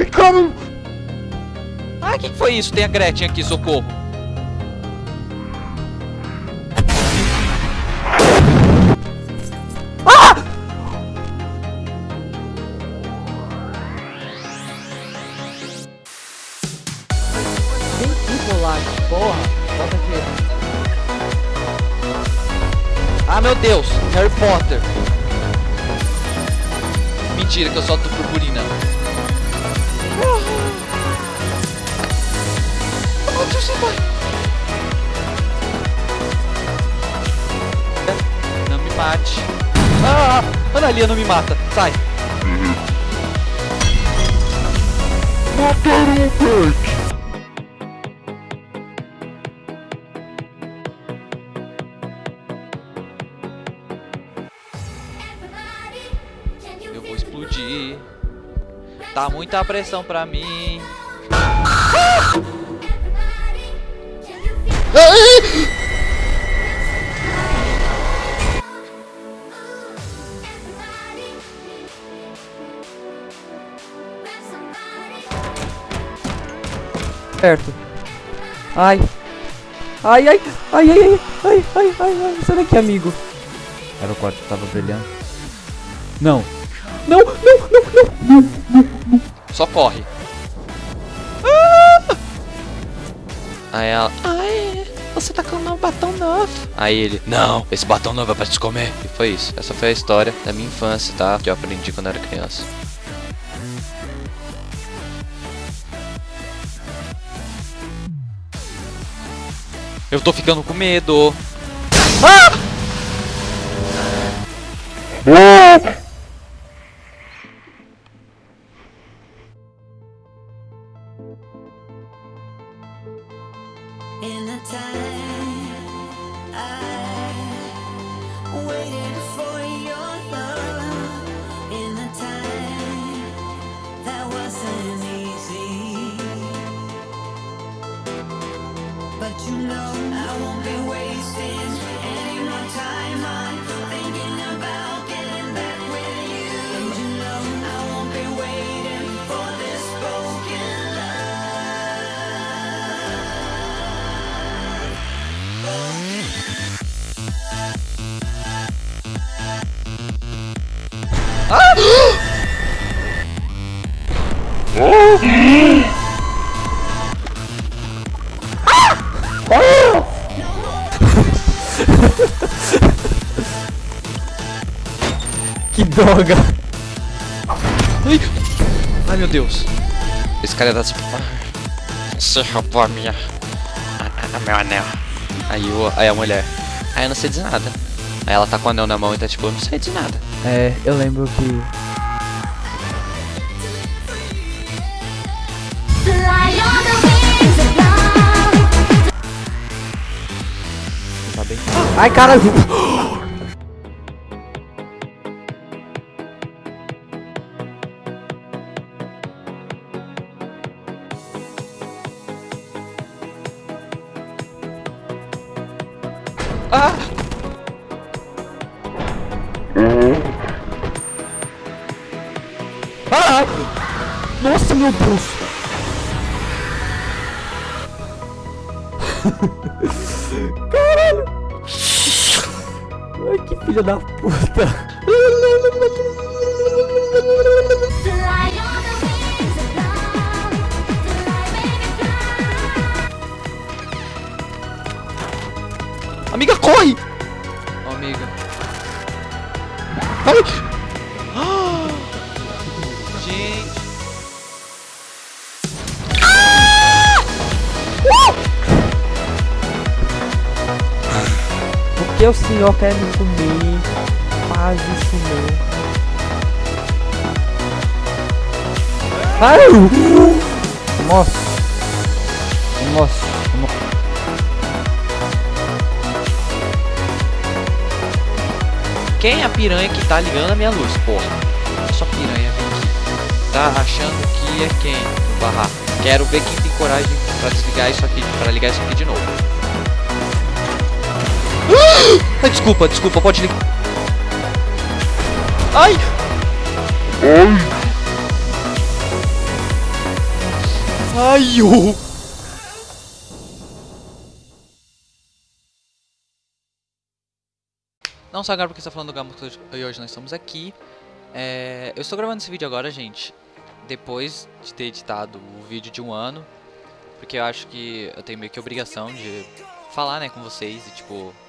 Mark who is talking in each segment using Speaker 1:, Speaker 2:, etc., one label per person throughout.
Speaker 1: Ai!
Speaker 2: Ah, o que, que foi isso? Tem a Gretchen aqui, socorro.
Speaker 3: Tem tipo lá, porra. Aqui.
Speaker 2: Ah, meu Deus, Harry Potter. Mentira que eu solto purpurina. Não me mate. Ah, Analia não me mata. Sai.
Speaker 1: Mataram o Bert!
Speaker 2: Eu vou explodir. Tá muita pressão pra mim.
Speaker 3: certo. Ai. Ai, ai, ai, ai, ai, ai, ai, ai, sai daqui, amigo. Era o quarto que tava brilhando. Não. Não, não, não, não, não. não.
Speaker 2: Só corre. Ah! Aí ela, ai, você tá com um batom novo. Aí ele, não, esse batom novo é pra te comer. E foi isso. Essa foi a história da minha infância, tá? Que eu aprendi quando era criança. Eu tô ficando com medo. Ah!
Speaker 4: In time I waited But you know I won't be wasting any more time. on
Speaker 3: droga.
Speaker 2: Ai, Ai meu Deus. Esse cara tá tipo. "Ah, Você roubou a minha. A, a- meu anel. Aí, o, aí a mulher. Ah, eu não sei de nada. Aí ela tá com o anel na mão e tá tipo, eu não sei de nada.
Speaker 3: É, eu lembro que.
Speaker 5: Fly on
Speaker 2: Ah!
Speaker 3: Ah! Nossa, meu Deus. Caralho. Ai, que filha da puta.
Speaker 2: Amiga, corre! Ó, amiga. Ai! Ah! Gente.
Speaker 3: Por que o senhor quer me comer? Faz isso não. Ai! Nossa. Nossa.
Speaker 2: Quem é a piranha que tá ligando a minha luz, porra? Essa piranha vem aqui. Tá achando que é quem no barraco? Quero ver quem tem coragem pra desligar isso aqui, pra ligar isso aqui de novo. Ah! Ai, desculpa, desculpa, pode ligar. Ai! Ai, ô! Não só agora porque está falando do Gamo e hoje nós estamos aqui. É, eu estou gravando esse vídeo agora, gente, depois de ter editado o vídeo de um ano. Porque eu acho que eu tenho meio que obrigação de falar, né, com vocês e tipo...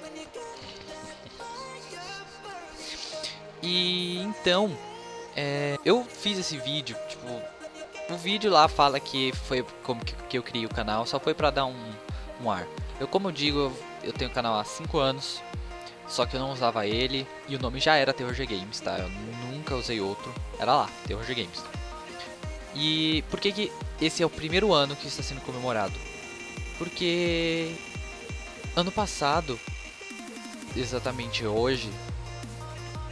Speaker 2: E então, é, eu fiz esse vídeo, tipo, o vídeo lá fala que foi como que, que eu criei o canal, só foi pra dar um, um ar. Eu, como eu digo, eu, eu tenho o canal há 5 anos, só que eu não usava ele e o nome já era Terror Games, tá? Eu nunca usei outro, era lá, Terror Games. E por que que esse é o primeiro ano que está sendo comemorado? Porque ano passado, exatamente hoje,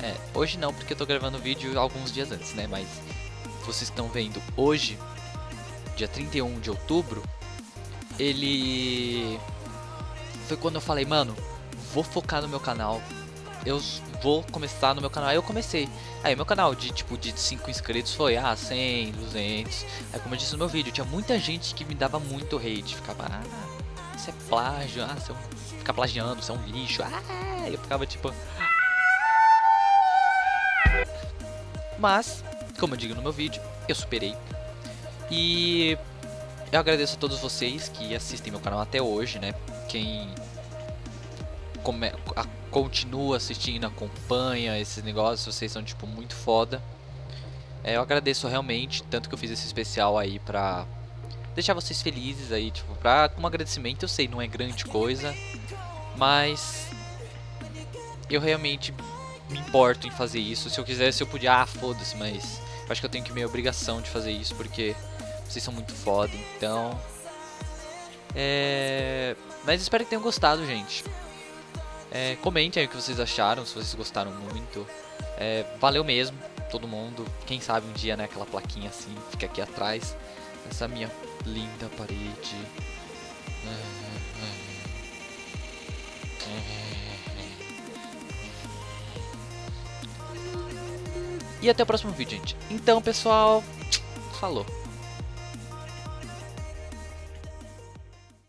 Speaker 2: é, hoje não, porque eu tô gravando o vídeo alguns dias antes, né? Mas vocês estão vendo hoje, dia 31 de outubro, ele foi quando eu falei, mano, vou focar no meu canal. Eu vou começar no meu canal. Aí eu comecei. Aí meu canal de tipo de 5 inscritos foi ah, 100, 200. Aí como eu disse no meu vídeo, tinha muita gente que me dava muito hate, ficava, ah, isso é plágio, ah, você é fica plagiando, você é um lixo. Ah, eu ficava tipo Mas, como eu digo no meu vídeo, eu superei. E eu agradeço a todos vocês que assistem meu canal até hoje, né? Quem come, a, continua assistindo, acompanha esses negócios, vocês são tipo muito foda. É, eu agradeço realmente, tanto que eu fiz esse especial aí pra deixar vocês felizes aí, tipo, pra, como agradecimento, eu sei, não é grande coisa, mas eu realmente me importo em fazer isso. Se eu quisesse, eu podia, ah, foda-se, mas eu acho que eu tenho que minha obrigação de fazer isso porque vocês são muito foda, então. É. Mas espero que tenham gostado, gente. É, comentem aí o que vocês acharam, se vocês gostaram muito. É, valeu mesmo, todo mundo. Quem sabe um dia, né, aquela plaquinha assim, fica aqui atrás. Essa minha linda parede. E até o próximo vídeo, gente. Então, pessoal, falou.